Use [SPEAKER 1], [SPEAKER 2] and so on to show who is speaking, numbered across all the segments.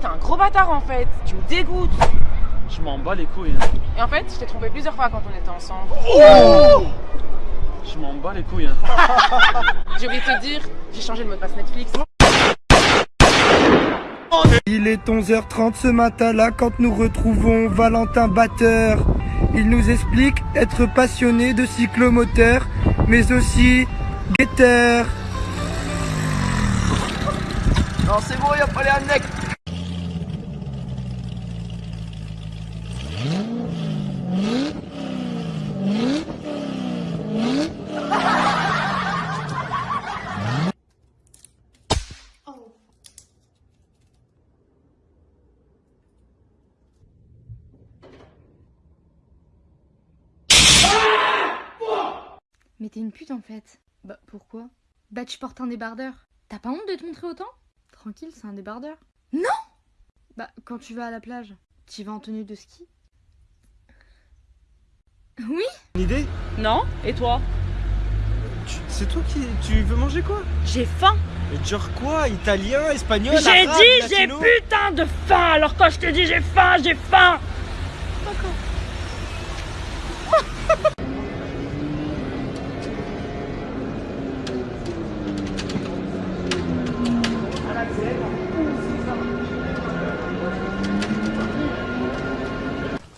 [SPEAKER 1] t'es un gros bâtard en fait. Tu me dégoûtes.
[SPEAKER 2] Je m'en bats les couilles. Hein.
[SPEAKER 1] Et en fait, je t'ai trompé plusieurs fois quand on était ensemble.
[SPEAKER 2] Oh je m'en bats les couilles. Hein.
[SPEAKER 1] j'ai oublié de te dire, j'ai changé le mot de passe Netflix.
[SPEAKER 3] Il est 11h30 ce matin-là quand nous retrouvons Valentin Batteur. Il nous explique être passionné de cyclomoteur, mais aussi guetteur.
[SPEAKER 4] Non, c'est bon, il a pas les annexes.
[SPEAKER 5] Mais t'es une pute en fait. Bah pourquoi? Bah tu portes un débardeur. T'as pas honte de te montrer autant? Tranquille, c'est un débardeur. Non! Bah quand tu vas à la plage, tu vas en tenue de ski? Oui!
[SPEAKER 6] Une idée?
[SPEAKER 7] Non Et toi?
[SPEAKER 6] C'est toi qui... Tu veux manger quoi?
[SPEAKER 7] J'ai faim!
[SPEAKER 6] Genre quoi? Italien, espagnol,
[SPEAKER 7] J'ai dit j'ai putain de faim! Alors quand je te dis j'ai faim, j'ai faim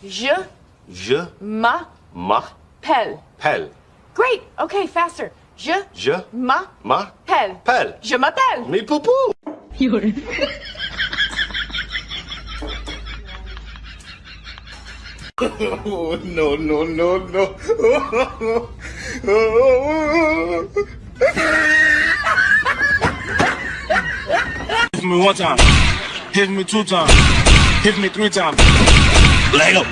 [SPEAKER 1] Je.
[SPEAKER 8] Je.
[SPEAKER 1] Ma.
[SPEAKER 8] Ma.
[SPEAKER 1] Pelle.
[SPEAKER 8] Pelle.
[SPEAKER 1] Great. Okay, faster. Je.
[SPEAKER 8] Je.
[SPEAKER 1] Ma.
[SPEAKER 8] Ma.
[SPEAKER 1] Pelle.
[SPEAKER 8] Pelle.
[SPEAKER 1] Je m'appelle.
[SPEAKER 8] Mais poupou. oh no no no no.
[SPEAKER 9] Hit me one time. Hit me two times. Hit me three times. Lego.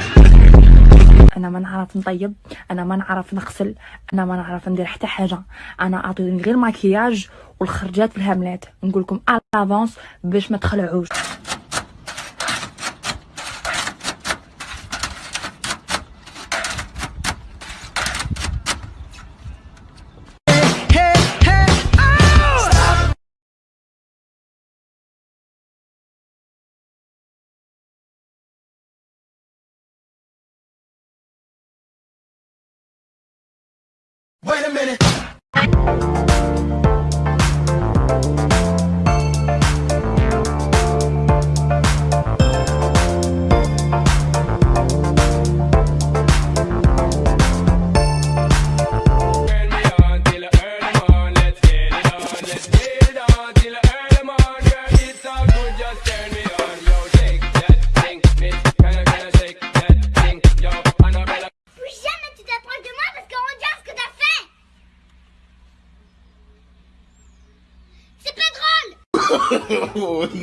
[SPEAKER 10] أنا ما نعرف نطيب أنا ما نعرف نغسل أنا ما نعرف ندير حتى حاجة أنا اعطوني غير ماكياج والخرجات بالهاملات نقول لكم افونس باش ما تخلعوش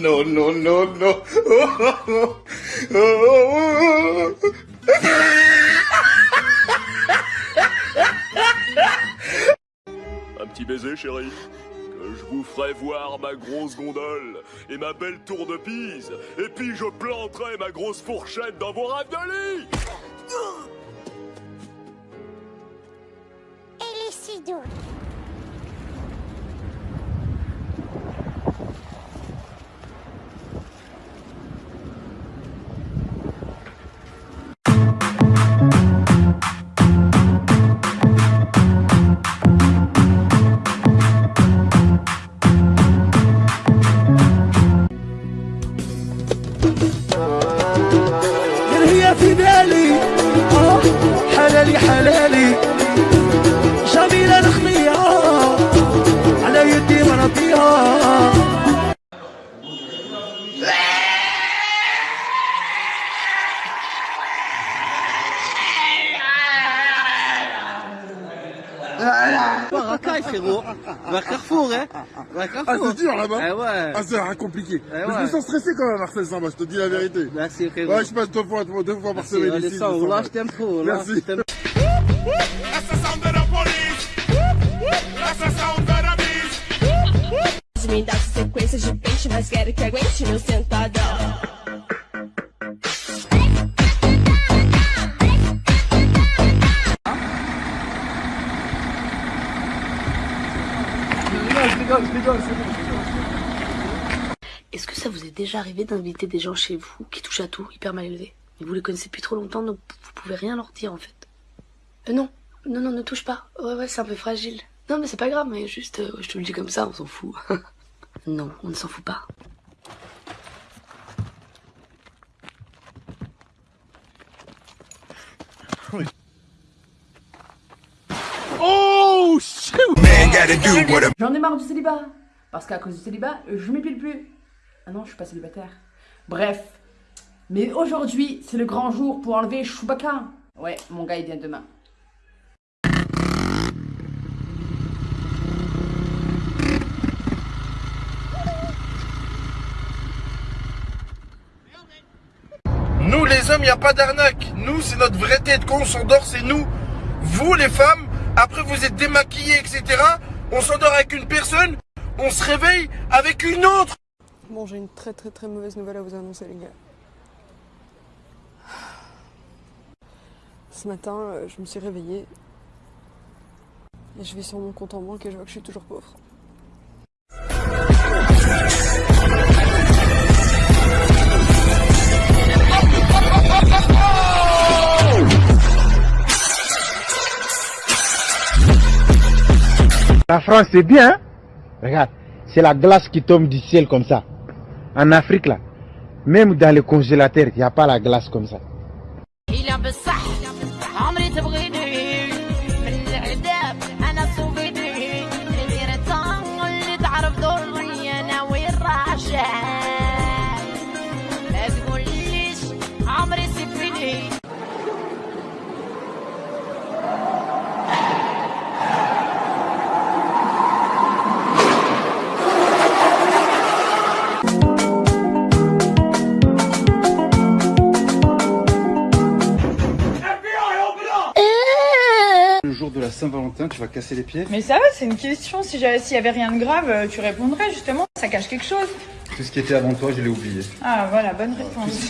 [SPEAKER 11] drôle
[SPEAKER 8] oh no no no no.
[SPEAKER 12] Un petit baiser, chérie. Que je vous ferai voir ma grosse gondole et ma belle tour de Pise. Et puis je planterai ma grosse fourchette dans vos raviolis.
[SPEAKER 11] Et les si doux
[SPEAKER 3] حلالي حلالي جميلة نخليها على يدي مرضيها
[SPEAKER 4] Racaille, frérot. Vers Carrefour, hein. Vers Carrefour.
[SPEAKER 13] Ah, c'est dur là-bas
[SPEAKER 4] Eh ouais.
[SPEAKER 13] Ah, c'est compliqué.
[SPEAKER 4] Eh
[SPEAKER 13] Mais Je
[SPEAKER 4] ouais.
[SPEAKER 13] me sens stressé quand même à Marseille sans moi, je te dis la vérité.
[SPEAKER 4] Merci, frérot.
[SPEAKER 13] Ouais, je passe deux fois, deux fois par
[SPEAKER 4] Merci,
[SPEAKER 13] semaine
[SPEAKER 4] allez,
[SPEAKER 13] ici.
[SPEAKER 4] ça,
[SPEAKER 13] je me
[SPEAKER 4] là,
[SPEAKER 13] sens
[SPEAKER 4] je t'aime
[SPEAKER 13] mal.
[SPEAKER 4] trop, là,
[SPEAKER 13] Merci.
[SPEAKER 14] De peixe, mas quero que aguente meu sentadão.
[SPEAKER 10] Est-ce que ça vous est
[SPEAKER 15] déjà arrivé d'inviter des gens chez vous qui touchent à tout, hyper mal élevés. Mais vous les connaissez depuis trop longtemps, donc vous pouvez rien leur dire en fait. Euh, non, non, non, ne touche pas. Ouais, ouais, c'est un peu fragile. Non, mais c'est pas grave, mais juste, euh, je te le dis comme ça, on s'en fout. non, on ne s'en fout pas.
[SPEAKER 16] Oh shit!
[SPEAKER 17] Man gotta do what a
[SPEAKER 10] J'en ai marre du célibat. Parce qu'à cause du célibat, je m'épile plus. Ah non, je suis pas célibataire. Bref. Mais aujourd'hui, c'est le grand jour pour enlever Chewbacca. Ouais, mon gars, il vient demain.
[SPEAKER 18] Les hommes, il n'y a pas d'arnaque. Nous, c'est notre vraie tête. Quand on s'endort, c'est nous. Vous les femmes, après vous êtes démaquillés, etc. On s'endort avec une personne, on se réveille avec une autre.
[SPEAKER 19] Bon, j'ai une très très très mauvaise nouvelle à vous annoncer, les gars. Ce matin, euh, je me suis réveillée. Et je vais sur mon compte en banque et je vois que je suis toujours pauvre.
[SPEAKER 9] La France, c'est bien. hein Regarde, c'est la glace qui tombe du ciel comme ça. En Afrique, là, même dans les congélateurs, il n'y a pas la glace comme ça.
[SPEAKER 20] Tu vas casser les pieds
[SPEAKER 3] Mais ça va, c'est une question. Si j'avais, s'il y avait rien de grave, euh, tu répondrais justement. Ça cache quelque chose.
[SPEAKER 20] Tout ce qui était avant toi, je l'ai oublié.
[SPEAKER 3] Ah voilà, bonne réponse.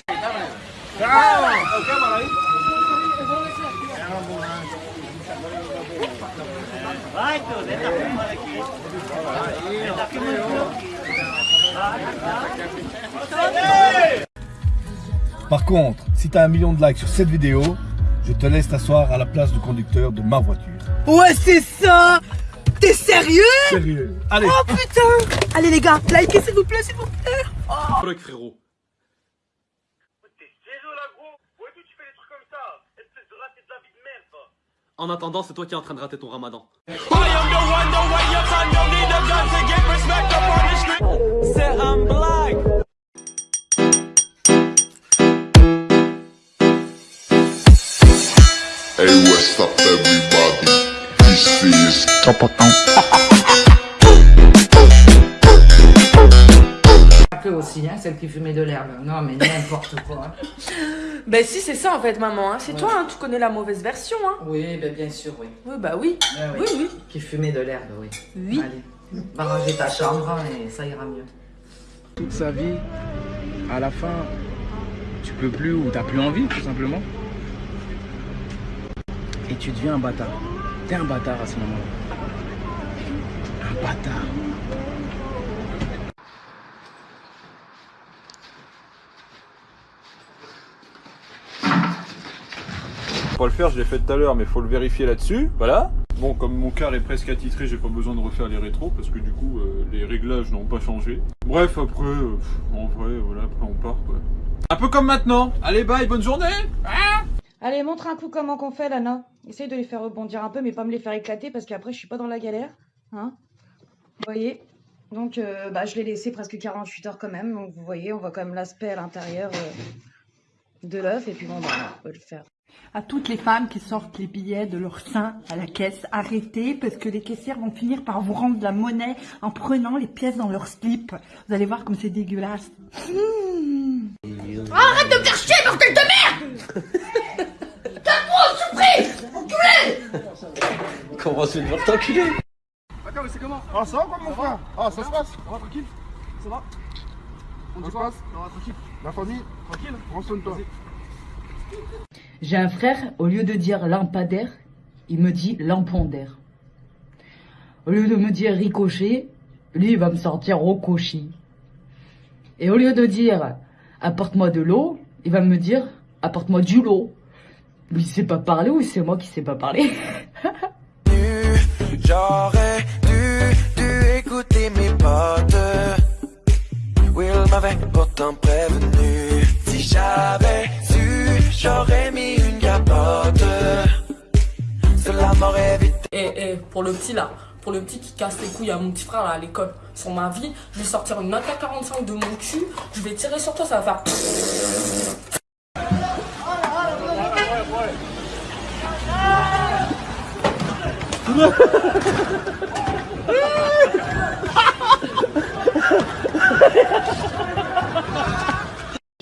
[SPEAKER 21] Par contre, si t'as un million de likes sur cette vidéo, je te laisse t'asseoir à la place du conducteur de ma voiture.
[SPEAKER 22] Ouais, c'est ça T'es sérieux?
[SPEAKER 21] Sérieux Allez
[SPEAKER 22] Oh putain Allez les gars, likez s'il vous plaît, s'il vous plaît oh.
[SPEAKER 2] Break, frérot. En attendant, c'est toi qui es en train de rater ton ramadan.
[SPEAKER 23] Hey, what's up, everybody? This is
[SPEAKER 24] que aussi, hein, celle qui fumait de l'herbe. Non, mais n'importe quoi.
[SPEAKER 25] Ben si, c'est ça en fait, maman. hein. C'est toi, hein, tu connais la mauvaise version. Hein.
[SPEAKER 24] Oui, ben bien sûr, oui.
[SPEAKER 25] Oui, bah oui.
[SPEAKER 24] Ah
[SPEAKER 25] Oui, oui.
[SPEAKER 24] Qui fumait de l'herbe, oui.
[SPEAKER 25] Oui.
[SPEAKER 24] Allez, va ranger ta chambre hein, et ça ira mieux.
[SPEAKER 26] toute sa vie, à la fin, tu peux plus ou t'as plus envie, tout simplement. Et tu deviens un bâtard. T'es un bâtard à ce moment-là. Un bâtard.
[SPEAKER 27] Pas le faire, je l'ai fait tout à l'heure, mais faut le vérifier là-dessus. Voilà. Bon, comme mon car est presque attitré, j'ai pas besoin de refaire les rétros parce que du coup, euh, les réglages n'ont pas changé. Bref, après, euh, en vrai, voilà, après on part quoi. Un peu comme maintenant. Allez, bye, bonne journée. Hein
[SPEAKER 3] Allez, montre un coup comment qu'on fait, Lana. Essaye de les faire rebondir un peu, mais pas me les faire éclater parce qu'après, je suis pas dans la galère. Hein Vous voyez? Donc, euh, bah, je l'ai laissé presque 48 heures quand même. Donc, vous voyez, on voit quand même l'aspect à l'intérieur euh, de l'œuf. Et puis, bon, bah, on peut le faire.
[SPEAKER 4] À toutes les femmes qui sortent les billets de leur sein à la caisse, arrêtez parce que les caissières vont finir par vous rendre de la monnaie en prenant les pièces dans leur slip. Vous allez voir comme c'est dégueulasse. Mmh.
[SPEAKER 11] Arrête de me faire chier, bordel de merde Enculé
[SPEAKER 28] Comment se faire t'enculer
[SPEAKER 13] D'accord, mais c'est comment Ah, ça va quoi, mon frère Ah, ça se passe Ça va, tranquille Ça va On dit quoi Ça va, tranquille La famille Tranquille Prends soin de toi.
[SPEAKER 24] J'ai un frère, au lieu de dire lampadaire, il me dit lampadaire. Au lieu de me dire ricochet, lui il va me sortir rocochi. Et au lieu de dire apporte-moi de l'eau, il va me dire apporte-moi du lot. Lui, il sait pas parler ou c'est moi qui sais pas parler?
[SPEAKER 29] J'aurais dû, dû écouter mes potes. Will m'avait pourtant prévenu. Si j'avais su, j'aurais mis une capote. Cela m'aurait vite.
[SPEAKER 25] Et, et pour le petit là, pour le petit qui casse les couilles à mon petit frère là à l'école, sur ma vie, je vais sortir une AK-45 de mon cul, je vais tirer sur toi, ça va faire.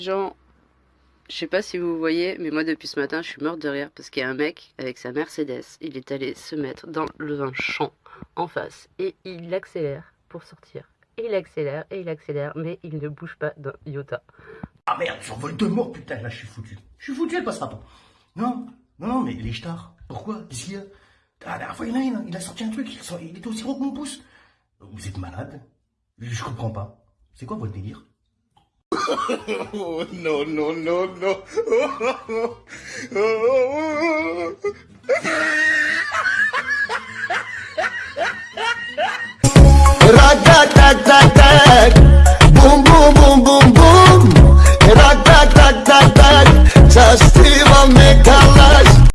[SPEAKER 30] Genre, je sais pas si vous voyez, mais moi depuis ce matin, je suis morte de rire parce qu'il y a un mec avec sa Mercedes, il est allé se mettre dans le champ en face et il accélère pour sortir. Et il accélère et il accélère, mais il ne bouge pas d'un iota.
[SPEAKER 8] Ah merde, j'envole deux morts, putain, là je suis foutu. Je suis foutu, elle passera pas. Non, non, non, mais les stars, pourquoi? Qu'est-ce ah, la dernière fois, il y en a une, hein. il a sorti un truc, il, sort, il était aussi gros que mon pouce. Vous êtes malade Je comprends pas. C'est quoi votre délire?
[SPEAKER 23] Oh, non, non, non, non.
[SPEAKER 29] Oh, oh, boum boum boum boum boum.